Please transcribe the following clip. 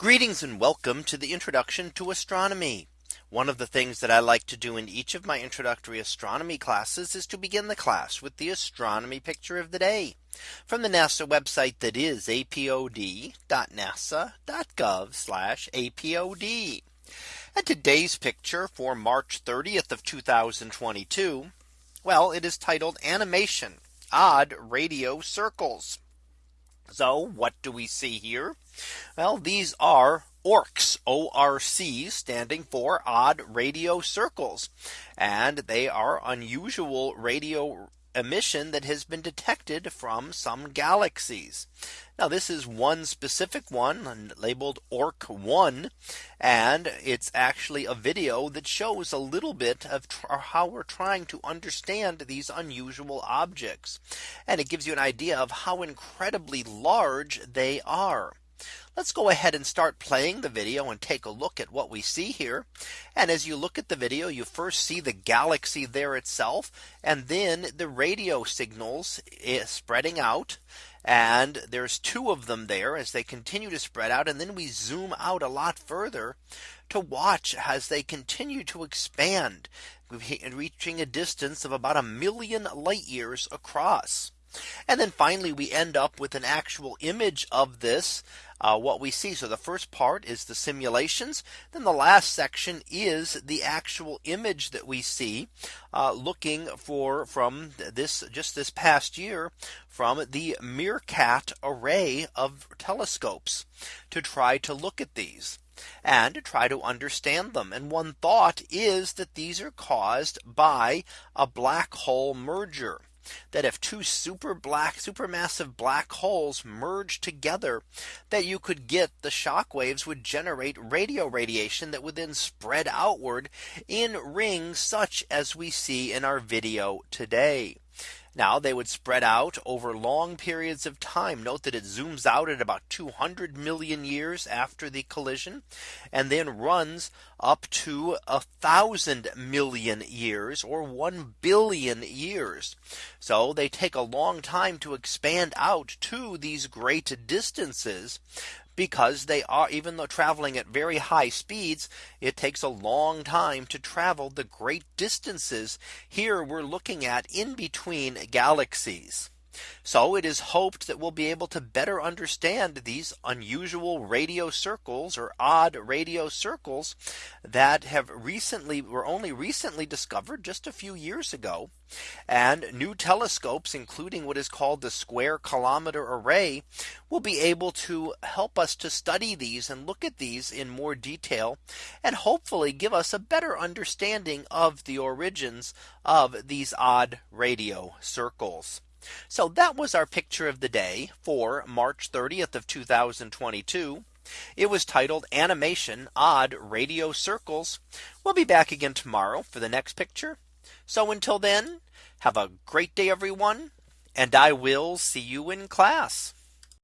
Greetings and welcome to the introduction to astronomy. One of the things that I like to do in each of my introductory astronomy classes is to begin the class with the astronomy picture of the day from the NASA website that is apod.nasa.gov apod. And today's picture for March 30th of 2022. Well, it is titled animation odd radio circles. So what do we see here? Well, these are ORCs, ORC standing for odd radio circles. And they are unusual radio emission that has been detected from some galaxies. Now this is one specific one labeled ORC 1 and it's actually a video that shows a little bit of how we're trying to understand these unusual objects. And it gives you an idea of how incredibly large they are. Let's go ahead and start playing the video and take a look at what we see here. And as you look at the video, you first see the galaxy there itself, and then the radio signals spreading out. And there's two of them there as they continue to spread out. And then we zoom out a lot further to watch as they continue to expand, reaching a distance of about a million light years across. And then finally, we end up with an actual image of this uh, what we see. So the first part is the simulations. Then the last section is the actual image that we see uh, looking for from this just this past year from the Meerkat array of telescopes to try to look at these and to try to understand them. And one thought is that these are caused by a black hole merger that if two super black supermassive black holes merged together that you could get the shock waves would generate radio radiation that would then spread outward in rings such as we see in our video today. Now they would spread out over long periods of time. Note that it zooms out at about 200 million years after the collision and then runs up to a thousand million years or 1 billion years. So they take a long time to expand out to these great distances because they are even though traveling at very high speeds, it takes a long time to travel the great distances here we're looking at in between galaxies. So it is hoped that we'll be able to better understand these unusual radio circles or odd radio circles that have recently were only recently discovered just a few years ago. And new telescopes, including what is called the Square Kilometer Array, will be able to help us to study these and look at these in more detail and hopefully give us a better understanding of the origins of these odd radio circles. So that was our picture of the day for March 30th of 2022. It was titled animation odd radio circles. We'll be back again tomorrow for the next picture. So until then, have a great day, everyone. And I will see you in class.